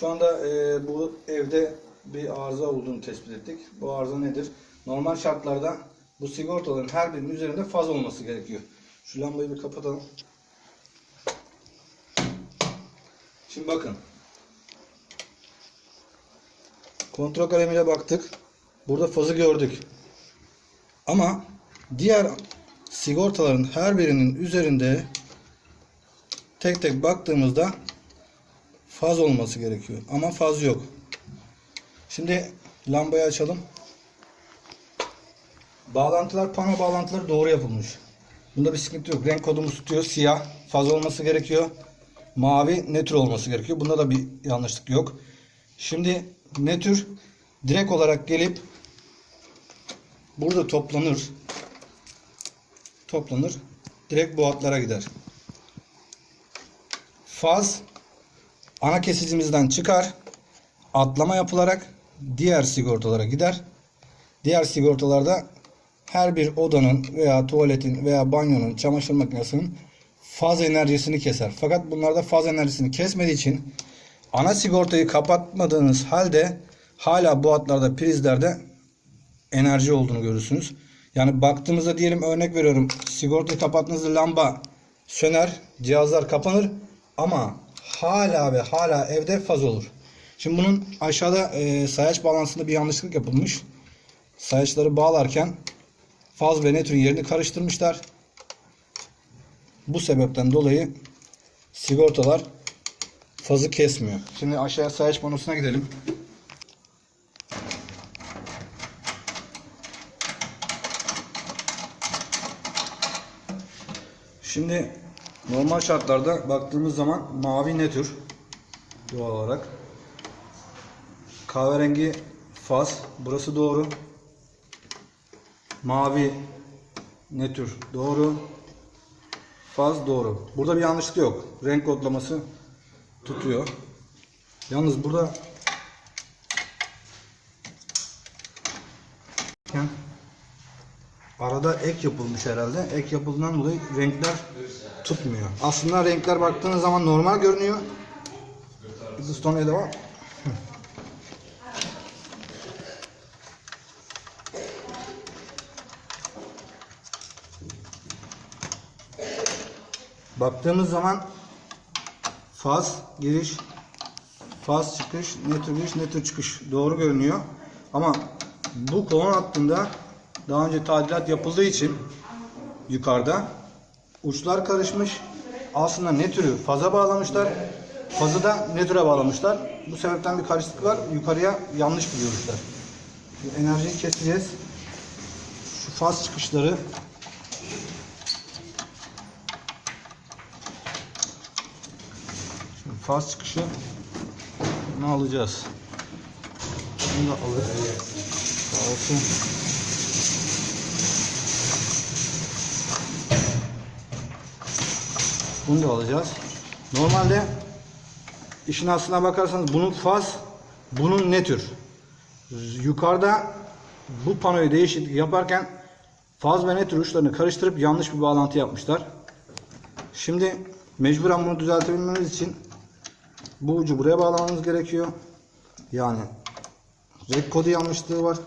Şu anda e, bu evde bir arıza olduğunu tespit ettik. Bu arıza nedir? Normal şartlarda bu sigortaların her birinin üzerinde faz olması gerekiyor. Şu lambayı bir kapatalım. Şimdi bakın. Kontrol kalemiyle baktık. Burada fazı gördük. Ama diğer sigortaların her birinin üzerinde tek tek baktığımızda faz olması gerekiyor. Ama faz yok. Şimdi lambayı açalım. Bağlantılar, pano bağlantıları doğru yapılmış. Bunda bir sıkıntı yok. Renk kodumuz tutuyor. Siyah faz olması gerekiyor. Mavi nötr olması gerekiyor. Bunda da bir yanlışlık yok. Şimdi nötr direkt olarak gelip burada toplanır. Toplanır. Direkt bu hatlara gider. Faz ana kesicimizden çıkar. Atlama yapılarak diğer sigortalara gider. Diğer sigortalarda her bir odanın veya tuvaletin veya banyonun, çamaşır makinesinin faz enerjisini keser. Fakat bunlarda faz enerjisini kesmediği için ana sigortayı kapatmadığınız halde hala bu hatlarda prizlerde enerji olduğunu görürsünüz. Yani baktığımızda diyelim örnek veriyorum sigortayı kapattığınızda lamba söner, cihazlar kapanır ama hala ve hala evde faz olur. Şimdi bunun aşağıda e, sayaç bağlantısında bir yanlışlık yapılmış. Sayaçları bağlarken faz ve nötrün yerini karıştırmışlar. Bu sebepten dolayı sigortalar fazı kesmiyor. Şimdi aşağıya sayaç panosuna gidelim. Şimdi normal şartlarda baktığımız zaman mavi ne tür doğal olarak. Kahverengi faz. Burası doğru. Mavi ne tür doğru. Faz doğru. Burada bir yanlışlık yok. Renk kodlaması tutuyor. Yalnız burada arada ek yapılmış herhalde. Ek yapıldığından dolayı renkler tutmuyor. Aslında renkler baktığınız zaman normal görünüyor. Stone ele. Baktığımız zaman faz giriş, faz çıkış, ne tür giriş, ne tür çıkış doğru görünüyor. Ama bu kolon hattında daha önce tadilat yapıldığı için yukarıda uçlar karışmış. Aslında ne türü faza bağlamışlar. Fazı da ne türe bağlamışlar. Bu sebepten bir karışıklık var. Yukarıya yanlış biliyormuşlar. Şimdi enerjiyi keseceğiz. Şu faz çıkışları Şimdi faz çıkışı ne alacağız? Bunu da alır. Sağ olsun. Bunu da alacağız. Normalde işin aslına bakarsanız bunun faz, bunun ne tür? Yukarıda bu panoyu değişiklik yaparken faz ve ne tür uçlarını karıştırıp yanlış bir bağlantı yapmışlar. Şimdi mecburen bunu düzeltebilmemiz için bu ucu buraya bağlamamız gerekiyor. Yani renk kodu yanlışlığı var.